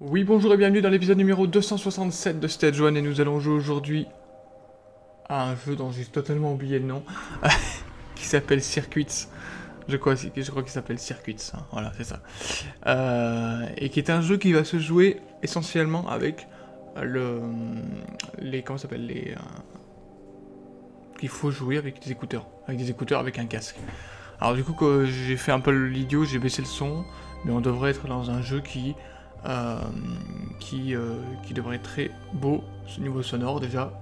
Oui, bonjour et bienvenue dans l'épisode numéro 267 de Stage 1 et nous allons jouer aujourd'hui à un jeu dont j'ai totalement oublié le nom, qui s'appelle Circuits. Je crois, qu'il s'appelle Circuits, hein, voilà, c'est ça. Euh, et qui est un jeu qui va se jouer essentiellement avec le... les... comment s'appelle Les... Faut jouer avec des écouteurs, avec des écouteurs avec un casque. Alors du coup, j'ai fait un peu l'idiot, j'ai baissé le son, mais on devrait être dans un jeu qui euh, qui, euh, qui devrait être très beau, ce niveau sonore déjà,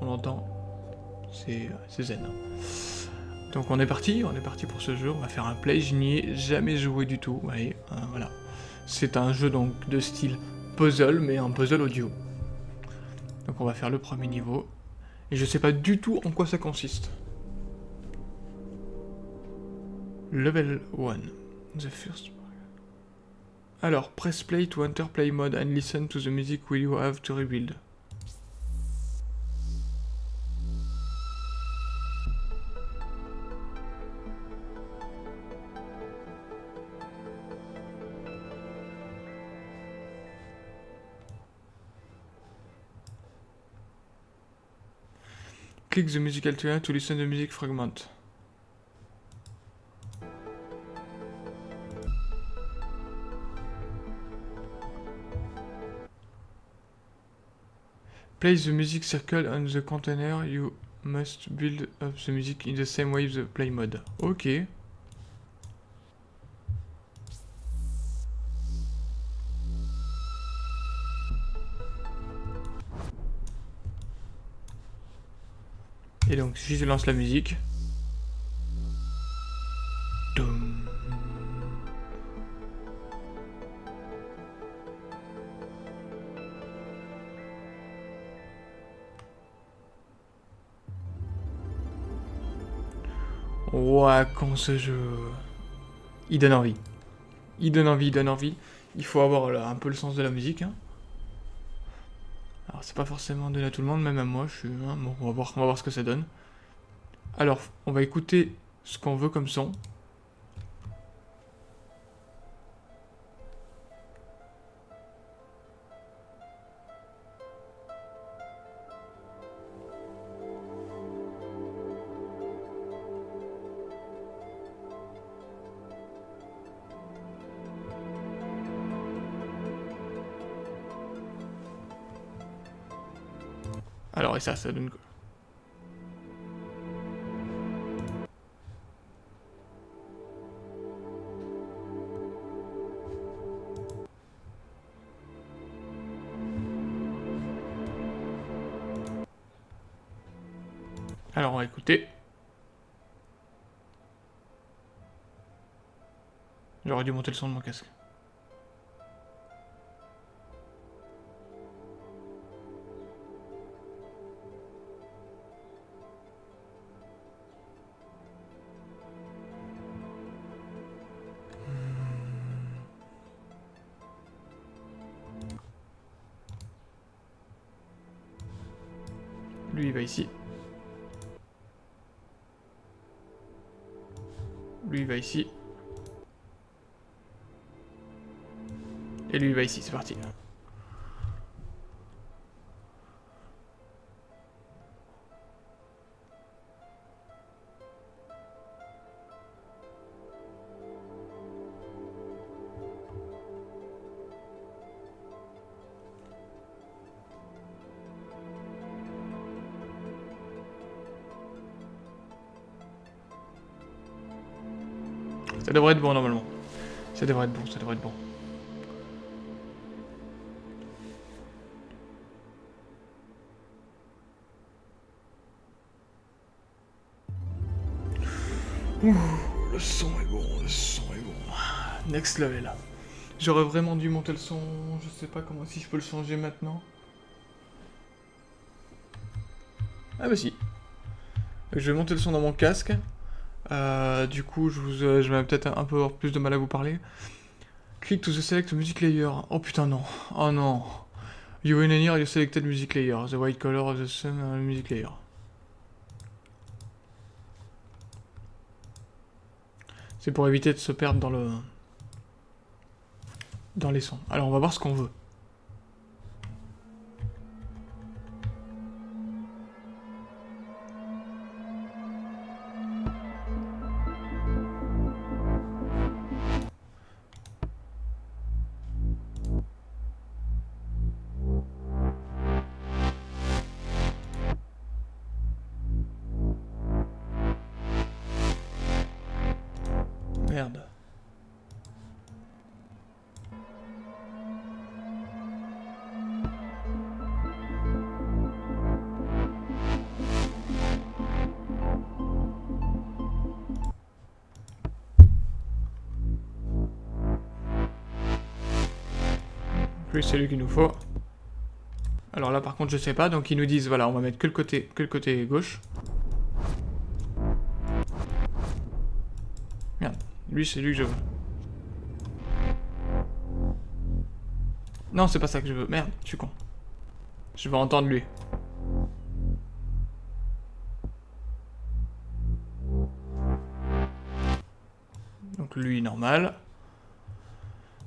on entend, c'est zen. Donc on est parti, on est parti pour ce jeu, on va faire un play, je n'y ai jamais joué du tout, voyez, euh, voilà. C'est un jeu donc de style puzzle, mais un puzzle audio. Donc on va faire le premier niveau, et je sais pas du tout en quoi ça consiste. Level 1, the first alors, press play to enter play mode and listen to the music you have to rebuild. Click the musical trainer to listen to the music fragment. Place the music circle on the container. You must build up the music in the same way the play mode. Ok. Et donc, si je lance la musique, Ouah, quand ce jeu... Il donne envie. Il donne envie, il donne envie. Il faut avoir un peu le sens de la musique. Hein. Alors, c'est pas forcément donné à tout le monde, même à moi. Je suis, hein, bon, on va, voir, on va voir ce que ça donne. Alors, on va écouter ce qu'on veut comme son. Alors, et ça, ça donne quoi Alors, on va écouter. J'aurais dû monter le son de mon casque. Lui, va ici. Et lui, va ici, c'est parti. Ça devrait être bon normalement. Ça devrait être bon, ça devrait être bon. Ouh, le son est bon, le son est bon. Next level. J'aurais vraiment dû monter le son, je sais pas comment, si je peux le changer maintenant. Ah bah si. Je vais monter le son dans mon casque. Euh, du coup, je, vous, euh, vais peut-être un peu avoir plus de mal à vous parler. Click to the select music layer. Oh putain, non. Oh non. You in here, you selected music layer. The white color of the sun, euh, music layer. C'est pour éviter de se perdre dans le... Dans les sons. Alors, on va voir ce qu'on veut. Merde. Plus c'est lui qu'il nous faut. Alors là par contre je sais pas, donc ils nous disent voilà on va mettre que le côté, que le côté gauche. Lui c'est lui que je veux. Non c'est pas ça que je veux, merde, je suis con. Je veux entendre lui. Donc lui normal.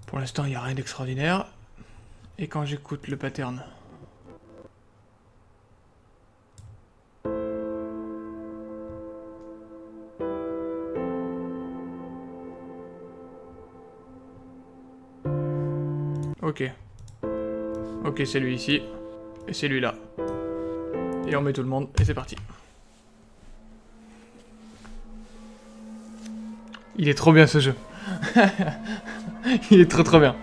Pour l'instant il n'y a rien d'extraordinaire. Et quand j'écoute le pattern Ok. Ok, c'est lui ici. Et c'est lui là. Et on met tout le monde, et c'est parti. Il est trop bien ce jeu. Il est trop trop bien.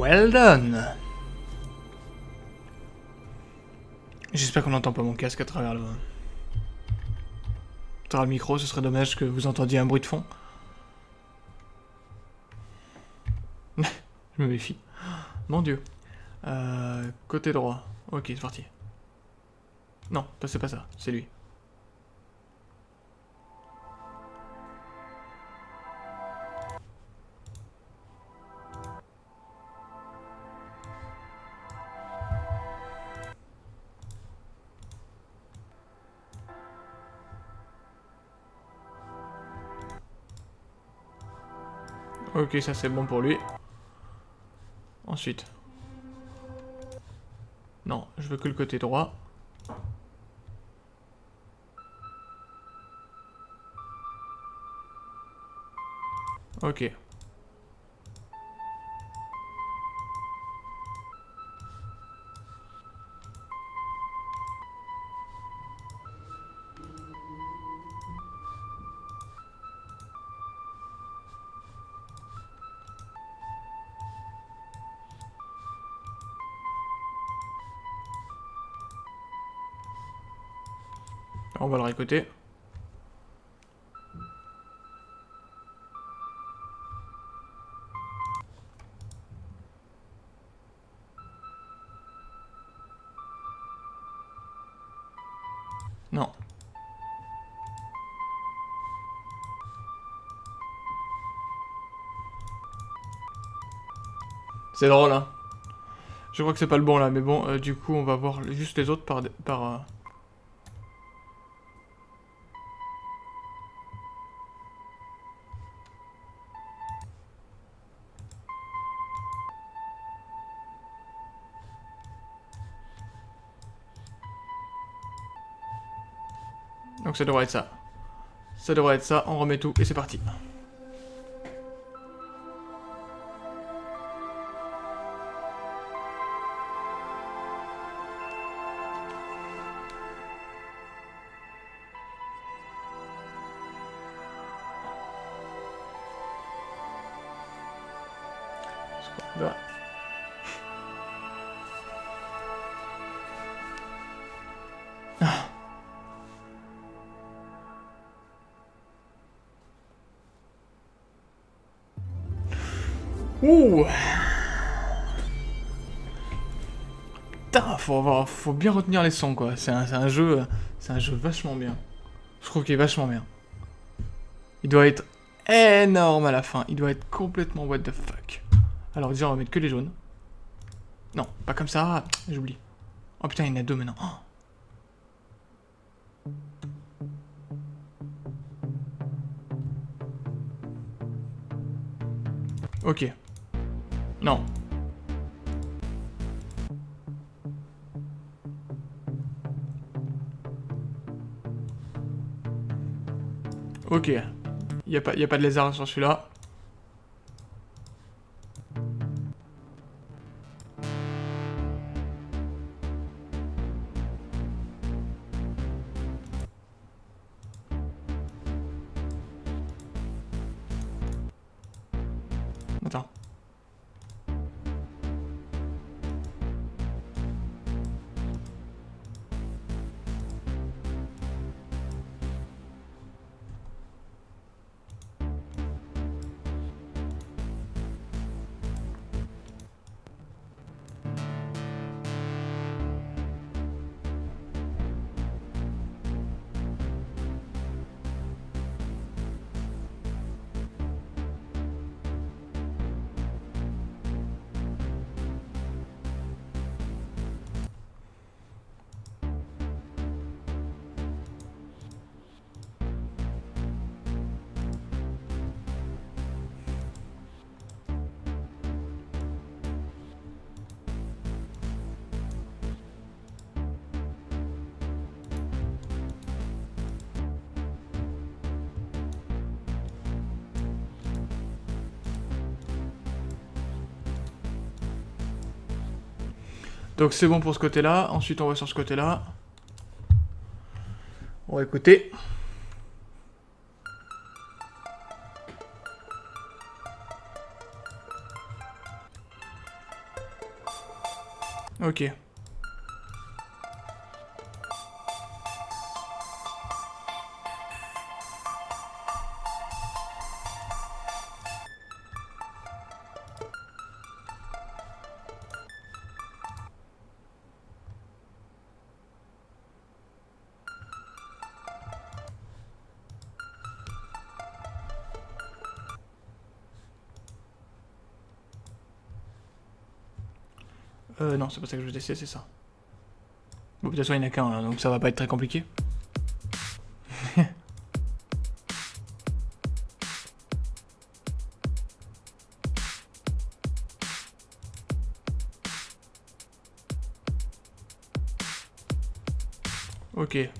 Well done J'espère qu'on n'entend pas mon casque à travers le... À le micro, ce serait dommage que vous entendiez un bruit de fond. Je me méfie. Mon dieu. Euh, côté droit. Ok, c'est parti. Non, c'est pas ça, c'est lui. Ok, ça c'est bon pour lui. Ensuite. Non, je veux que le côté droit. Ok. On va le réécouter. Non. C'est drôle, hein. Je crois que c'est pas le bon, là, mais bon, euh, du coup, on va voir juste les autres par... par euh, ça devrait être ça. Ça devrait être ça, on remet tout et c'est parti. Ouh putain, faut, bien retenir les sons, quoi. C'est un, un, jeu... C'est un jeu vachement bien. Je trouve qu'il est vachement bien. Il doit être énorme à la fin. Il doit être complètement what the fuck. Alors déjà, on va mettre que les jaunes. Non, pas comme ça. J'oublie. Oh putain, il y en a deux maintenant. Oh. Ok. Non. Ok. Il n'y a, pas, y a pas de lézard sur celui-là. Donc c'est bon pour ce côté-là. Ensuite, on va sur ce côté-là. On va écouter. Ok. Euh, non, c'est pas ça que je veux tester, c'est ça. Bon, de toute façon, il n'y en a qu'un, donc ça va pas être très compliqué. ok.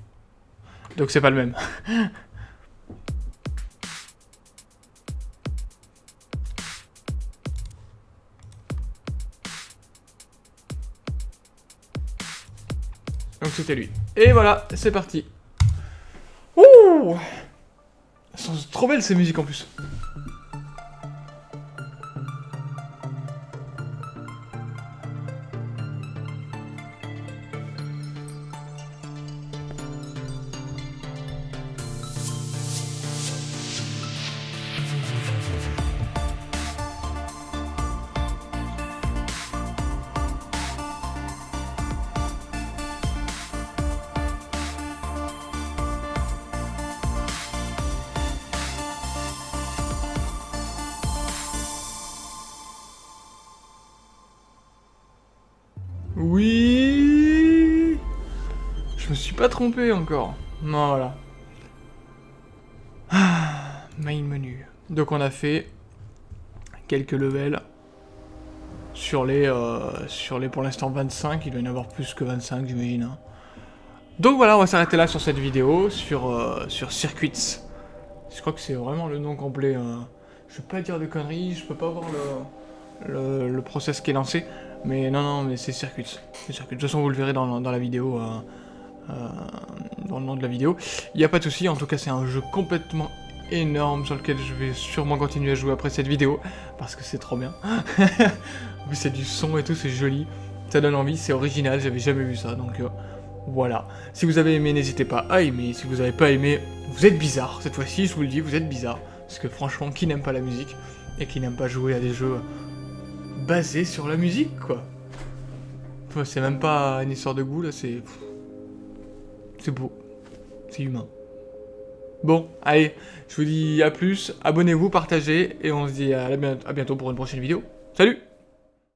Donc c'est pas le même. Et voilà, c'est parti. Ouh Elles trop belles ces musiques en plus. Oui Je me suis pas trompé encore. Voilà. Ah, main menu. Donc on a fait quelques levels sur les, euh, sur les pour l'instant 25, il doit y en avoir plus que 25 j'imagine. Hein. Donc voilà, on va s'arrêter là sur cette vidéo, sur, euh, sur Circuits. Je crois que c'est vraiment le nom complet. Hein. Je peux pas dire de conneries, je peux pas voir le, le process qui est lancé. Mais non, non, mais c'est Circuits. De toute façon, vous le verrez dans, la vidéo, euh, euh, dans le nom de la vidéo. Il n'y a pas de souci, en tout cas, c'est un jeu complètement énorme sur lequel je vais sûrement continuer à jouer après cette vidéo, parce que c'est trop bien. c'est du son et tout, c'est joli. Ça donne envie, c'est original, j'avais jamais vu ça, donc euh, voilà. Si vous avez aimé, n'hésitez pas à aimer. Si vous n'avez pas aimé, vous êtes bizarre. Cette fois-ci, je vous le dis, vous êtes bizarre. Parce que franchement, qui n'aime pas la musique et qui n'aime pas jouer à des jeux basé sur la musique, quoi. C'est même pas une histoire de goût, là, c'est... C'est beau. C'est humain. Bon, allez, je vous dis à plus, abonnez-vous, partagez, et on se dit à bientôt pour une prochaine vidéo. Salut